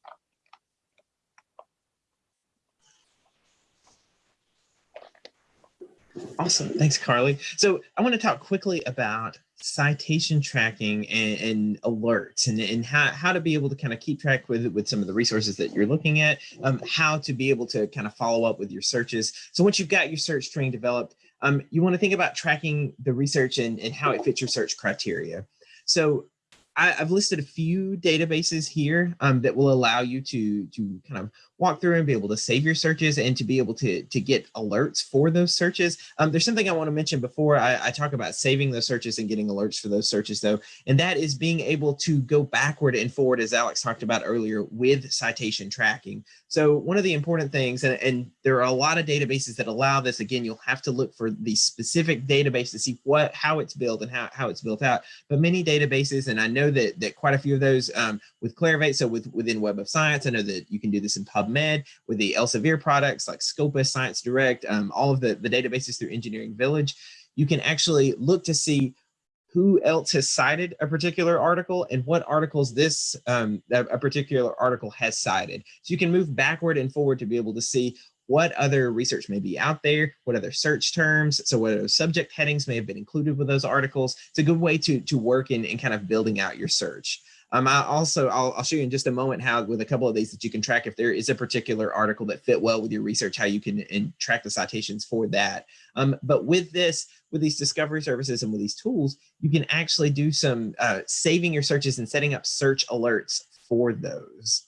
Awesome. Thanks, Carly. So I want to talk quickly about citation tracking and, and, alerts and, and how, how to be able to kind of keep track with with some of the resources that you're looking at, um, how to be able to kind of follow up with your searches. So once you've got your search string developed, um, you want to think about tracking the research and, and how it fits your search criteria. So I, have listed a few databases here um, that will allow you to, to kind of walk through and be able to save your searches and to be able to, to get alerts for those searches. Um, there's something I want to mention before I, I, talk about saving those searches and getting alerts for those searches though, and that is being able to go backward and forward as Alex talked about earlier with citation tracking. So one of the important things, and, and there are a lot of databases that allow this, again, you'll have to look for the specific database to see what how it's built and how, how it's built out. But many databases, and I know that, that quite a few of those um, with Clarivate, so with, within Web of Science, I know that you can do this in PubMed with the Elsevier products like Scopus, Science Direct, um, all of the, the databases through Engineering Village. You can actually look to see who else has cited a particular article and what articles this um, a particular article has cited. So you can move backward and forward to be able to see what other research may be out there, what other search terms, so what other subject headings may have been included with those articles. It's a good way to, to work in, in kind of building out your search. Um, I also, I'll, I'll, show you in just a moment how with a couple of these that you can track if there is a particular article that fit well with your research, how you can track the citations for that. Um, but with this, with these discovery services and with these tools, you can actually do some uh, saving your searches and setting up search alerts for those.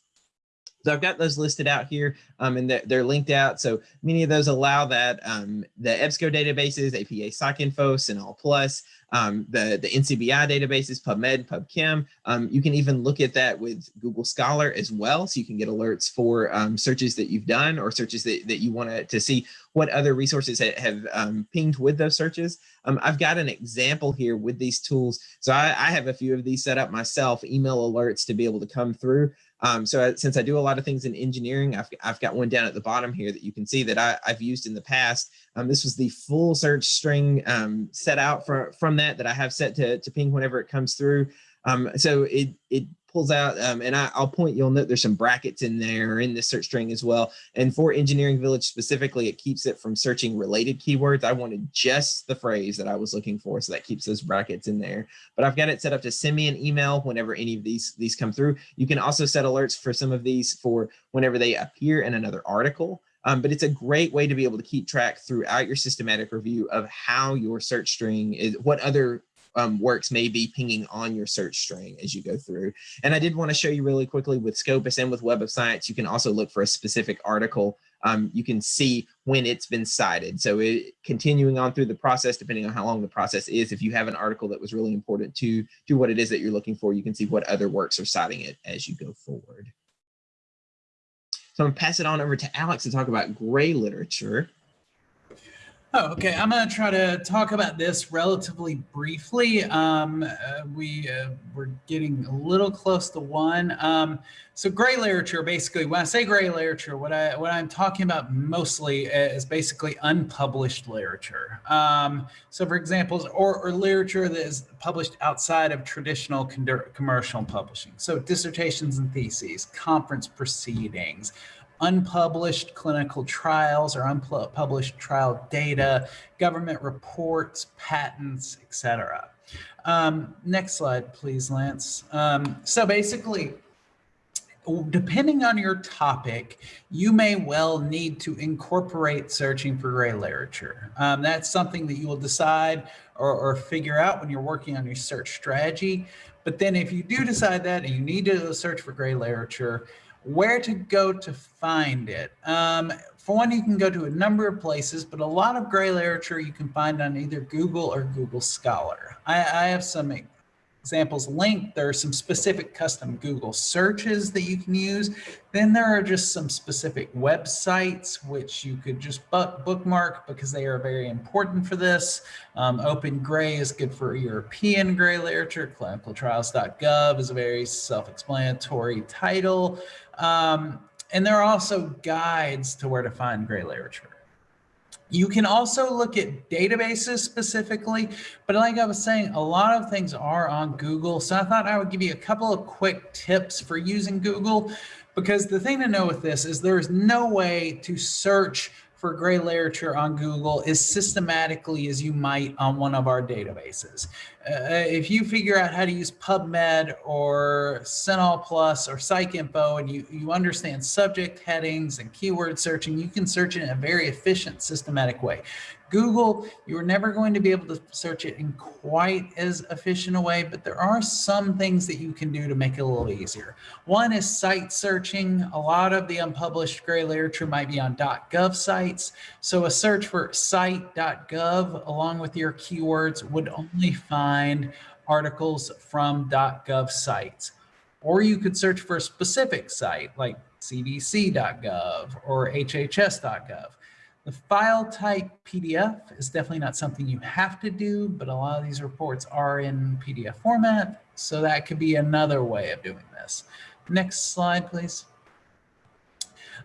So I've got those listed out here um, and they're, they're, linked out. So many of those allow that um, the EBSCO databases, APA PsycInfo, CINAHL Plus, um, the, the NCBI databases, PubMed, PubChem. Um, you can even look at that with Google Scholar as well. So you can get alerts for um, searches that you've done or searches that, that you want to see what other resources have, have um, pinged with those searches. I've got an example here with these tools. So I, I have a few of these set up myself, email alerts to be able to come through. Um, so I, since I do a lot of things in engineering, I've, I've got one down at the bottom here that you can see that I, have used in the past. Um, this was the full search string um, set out for, from that that I have set to, to ping whenever it comes through. Um, so it, it pulls out, um, and I, will point, you'll note there's some brackets in there in the search string as well. And for Engineering Village specifically, it keeps it from searching related keywords. I wanted just the phrase that I was looking for, so that keeps those brackets in there. But I've got it set up to send me an email whenever any of these, these come through. You can also set alerts for some of these for whenever they appear in another article. Um, but it's a great way to be able to keep track throughout your systematic review of how your search string is, what other um, works may be pinging on your search string as you go through. And I did want to show you really quickly with Scopus and with Web of Science, you can also look for a specific article. Um, you can see when it's been cited. So it, continuing on through the process, depending on how long the process is, if you have an article that was really important to, to what it is that you're looking for, you can see what other works are citing it as you go forward. So I'm gonna pass it on over to Alex to talk about gray literature. Oh, okay. I'm going to try to talk about this relatively briefly. Um, uh, we, uh, we're getting a little close to one. Um, so gray literature, basically, when I say gray literature, what, I, what I'm talking about mostly is basically unpublished literature. Um, so for examples, or, or literature that is published outside of traditional commercial publishing. So dissertations and theses, conference proceedings, unpublished clinical trials or unpublished trial data, government reports, patents, etc. Um, next slide, please, Lance. Um, so basically, depending on your topic, you may well need to incorporate searching for gray literature. Um, that's something that you will decide or, or, figure out when you're working on your search strategy. But then if you do decide that and you need to search for gray literature, where to go to find it. Um, for one, you can go to a number of places, but a lot of gray literature you can find on either Google or Google Scholar. I, I have some examples linked. There are some specific custom Google searches that you can use. Then there are just some specific websites which you could just bookmark because they are very important for this. Um, Open Gray is good for European gray literature. Clinicaltrials.gov is a very self-explanatory title. Um, and there are also guides to where to find gray literature. You can also look at databases specifically, but like I was saying, a lot of things are on Google. So I thought I would give you a couple of quick tips for using Google, because the thing to know with this is there's no way to search for gray literature on Google as systematically as you might on one of our databases. Uh, if you figure out how to use PubMed or CINAHL Plus or PsycInfo and you, you understand subject headings and keyword searching, you can search in a very efficient, systematic way. Google, you're never going to be able to search it in quite as efficient a way, but there are some things that you can do to make it a little easier. One is site searching. A lot of the unpublished gray literature might be on .gov sites. So a search for site.gov along with your keywords would only find articles from .gov sites. Or you could search for a specific site like cdc.gov or hhs.gov. The file type PDF is definitely not something you have to do, but a lot of these reports are in PDF format, so that could be another way of doing this. Next slide, please.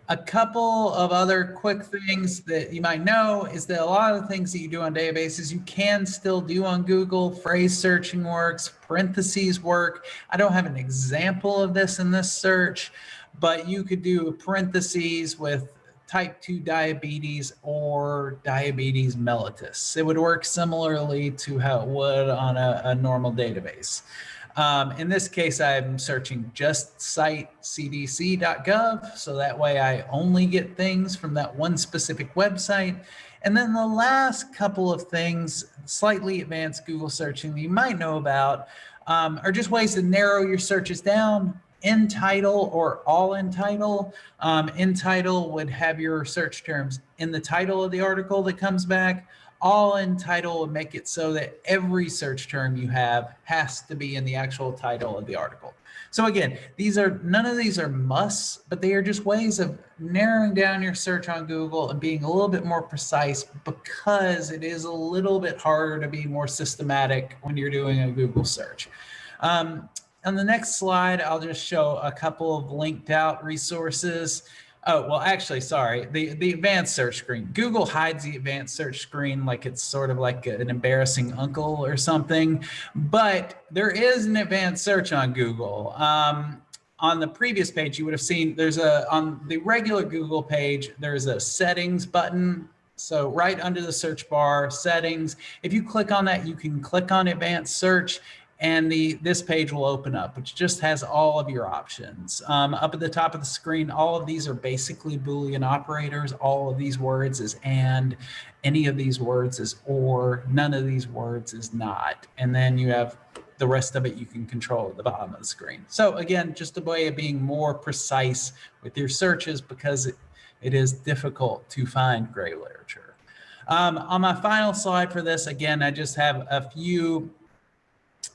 A couple of other quick things that you might know is that a lot of the things that you do on databases, you can still do on Google. Phrase searching works, parentheses work. I don't have an example of this in this search, but you could do parentheses with type 2 diabetes or diabetes mellitus. It would work similarly to how it would on a, a normal database. Um, in this case, I'm searching just site cdc.gov. So that way I only get things from that one specific website. And then the last couple of things, slightly advanced Google searching that you might know about um, are just ways to narrow your searches down in title or all in title. Um, in title would have your search terms in the title of the article that comes back. All in title would make it so that every search term you have has to be in the actual title of the article. So again, these are none of these are musts, but they are just ways of narrowing down your search on Google and being a little bit more precise because it is a little bit harder to be more systematic when you're doing a Google search. Um, on the next slide, I'll just show a couple of linked out resources. Oh, well, actually, sorry, the, the advanced search screen. Google hides the advanced search screen like it's sort of like an embarrassing uncle or something, but there is an advanced search on Google. Um, on the previous page, you would have seen there's a, on the regular Google page, there's a settings button. So right under the search bar, settings, if you click on that, you can click on advanced search and the this page will open up, which just has all of your options. Um, up at the top of the screen, all of these are basically Boolean operators. All of these words is and, any of these words is or, none of these words is not. And then you have the rest of it you can control at the bottom of the screen. So again, just a way of being more precise with your searches because it, it is difficult to find gray literature. Um, on my final slide for this, again, I just have a few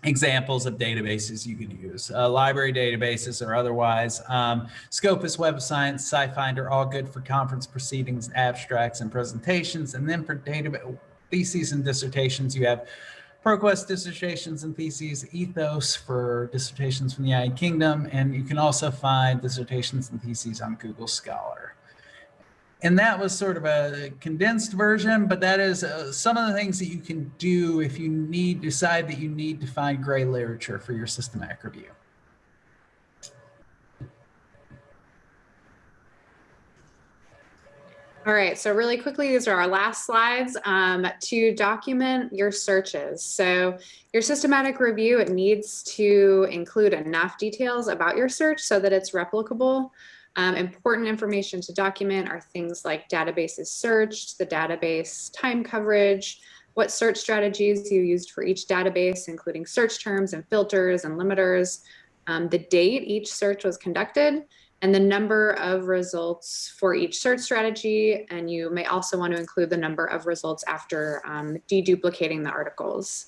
examples of databases you can use, uh, library databases or otherwise. Um, Scopus, Web of Science, SciFinder, all good for conference proceedings, abstracts, and presentations. And then for theses and dissertations, you have ProQuest dissertations and theses, Ethos for dissertations from the United Kingdom, and you can also find dissertations and theses on Google Scholar. And that was sort of a condensed version, but that is uh, some of the things that you can do if you need decide that you need to find gray literature for your systematic review. All right, so really quickly, these are our last slides um, to document your searches. So your systematic review, it needs to include enough details about your search so that it's replicable. Um, important information to document are things like databases searched, the database time coverage, what search strategies you used for each database, including search terms and filters and limiters, um, the date each search was conducted, and the number of results for each search strategy. And you may also want to include the number of results after um, deduplicating the articles.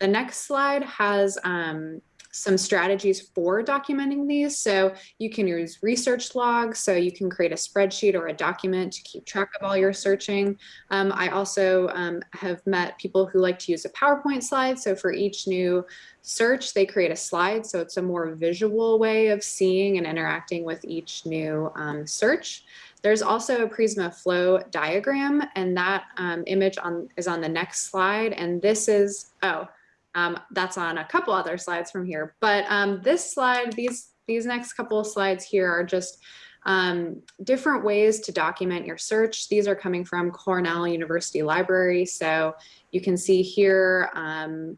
The next slide has um, some strategies for documenting these. So you can use research logs. So you can create a spreadsheet or a document to keep track of all your searching. Um, I also um, have met people who like to use a PowerPoint slide. So for each new search, they create a slide. So it's a more visual way of seeing and interacting with each new um, search. There's also a Prisma flow diagram and that um, image on is on the next slide. And this is, oh, um, that's on a couple other slides from here. But um, this slide, these, these next couple of slides here are just um, different ways to document your search. These are coming from Cornell University Library. So you can see here, um,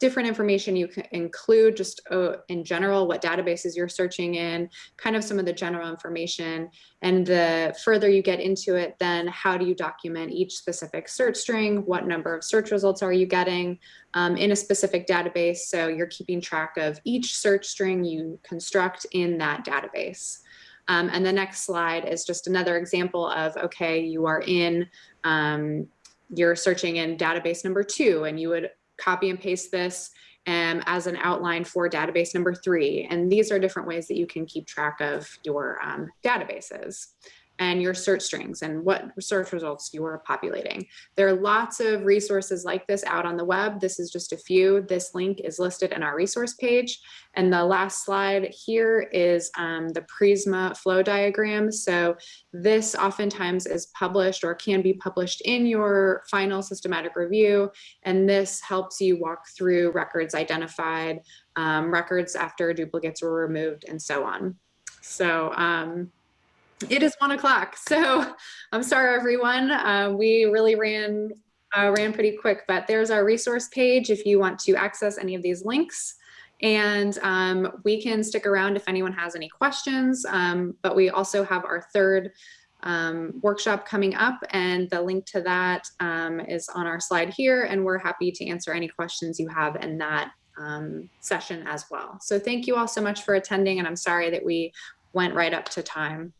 different information you can include just uh, in general, what databases you're searching in, kind of some of the general information. And the further you get into it, then how do you document each specific search string? What number of search results are you getting um, in a specific database? So you're keeping track of each search string you construct in that database. Um, and the next slide is just another example of, okay, you are in, um, you're searching in database number two, and you would copy and paste this um, as an outline for database number three. And these are different ways that you can keep track of your um, databases and your search strings and what search results you are populating. There are lots of resources like this out on the web. This is just a few. This link is listed in our resource page. And the last slide here is um, the Prisma flow diagram. So this oftentimes is published or can be published in your final systematic review. And this helps you walk through records identified, um, records after duplicates were removed and so on. So um, it is one o'clock, so I'm sorry, everyone. Uh, we really ran uh, ran pretty quick, but there's our resource page if you want to access any of these links. And um, we can stick around if anyone has any questions, um, but we also have our third um, workshop coming up and the link to that um, is on our slide here and we're happy to answer any questions you have in that um, session as well. So thank you all so much for attending and I'm sorry that we went right up to time.